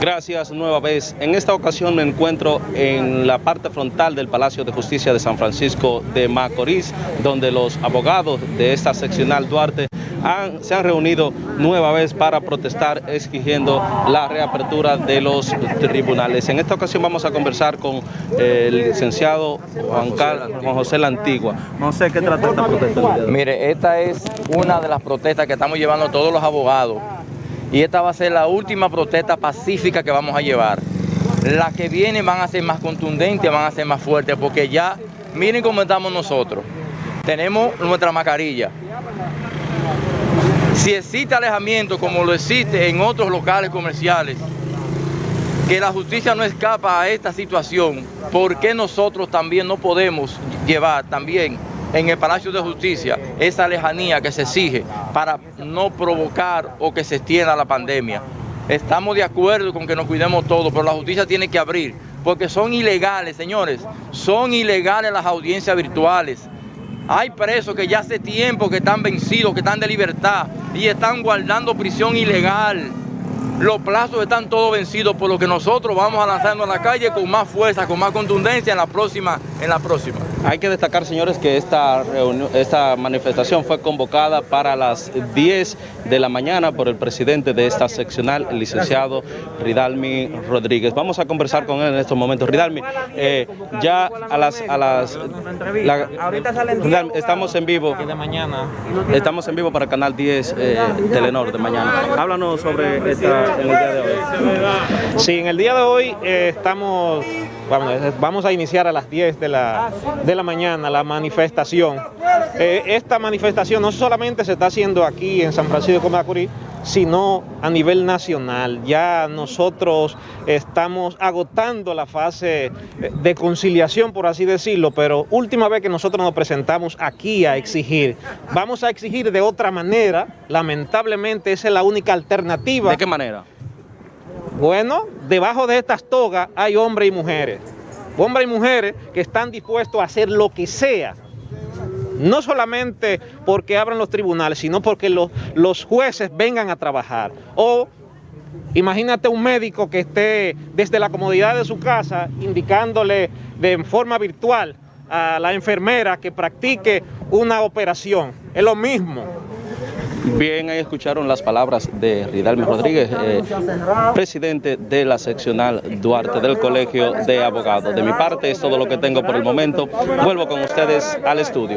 Gracias nueva vez. En esta ocasión me encuentro en la parte frontal del Palacio de Justicia de San Francisco de Macorís, donde los abogados de esta seccional Duarte se han reunido nueva vez para protestar exigiendo la reapertura de los tribunales. En esta ocasión vamos a conversar con el licenciado Juan, Carlos, Juan José La Antigua. No sé ¿qué trata esta protesta? Mire, esta es una de las protestas que estamos llevando todos los abogados y esta va a ser la última protesta pacífica que vamos a llevar. Las que vienen van a ser más contundentes, van a ser más fuertes, porque ya, miren cómo estamos nosotros. Tenemos nuestra mascarilla. Si existe alejamiento como lo existe en otros locales comerciales, que la justicia no escapa a esta situación, ¿por qué nosotros también no podemos llevar también en el Palacio de Justicia esa lejanía que se exige para no provocar o que se extienda la pandemia. Estamos de acuerdo con que nos cuidemos todos, pero la justicia tiene que abrir, porque son ilegales, señores, son ilegales las audiencias virtuales. Hay presos que ya hace tiempo que están vencidos, que están de libertad y están guardando prisión ilegal. Los plazos están todos vencidos, por lo que nosotros vamos a lanzarnos a la calle con más fuerza, con más contundencia en la próxima. En la próxima. Hay que destacar, señores, que esta, esta manifestación fue convocada para las 10 de la mañana por el presidente de esta seccional, el licenciado Ridalmi Rodríguez. Vamos a conversar con él en estos momentos. Ridalmi, eh, ya a las... A las estamos en vivo. Estamos en vivo para el canal 10 eh, Telenor de mañana. Háblanos sobre esta, en el día de hoy. Sí, en el día de hoy eh, estamos Vamos, a iniciar a las 10 de la, de la mañana la manifestación. Eh, esta manifestación no solamente se está haciendo aquí en San Francisco de Macorís, sino a nivel nacional. Ya nosotros estamos agotando la fase de conciliación, por así decirlo, pero última vez que nosotros nos presentamos aquí a exigir. Vamos a exigir de otra manera, lamentablemente esa es la única alternativa. ¿De qué manera? Bueno, debajo de estas togas hay hombres y mujeres. Hombres y mujeres que están dispuestos a hacer lo que sea. No solamente porque abran los tribunales, sino porque los, jueces vengan a trabajar. O imagínate un médico que esté desde la comodidad de su casa indicándole de forma virtual a la enfermera que practique una operación. Es lo mismo. Bien, ahí escucharon las palabras de Ridalme Rodríguez, eh, presidente de la seccional Duarte del Colegio de Abogados. De mi parte es todo lo que tengo por el momento. Vuelvo con ustedes al estudio.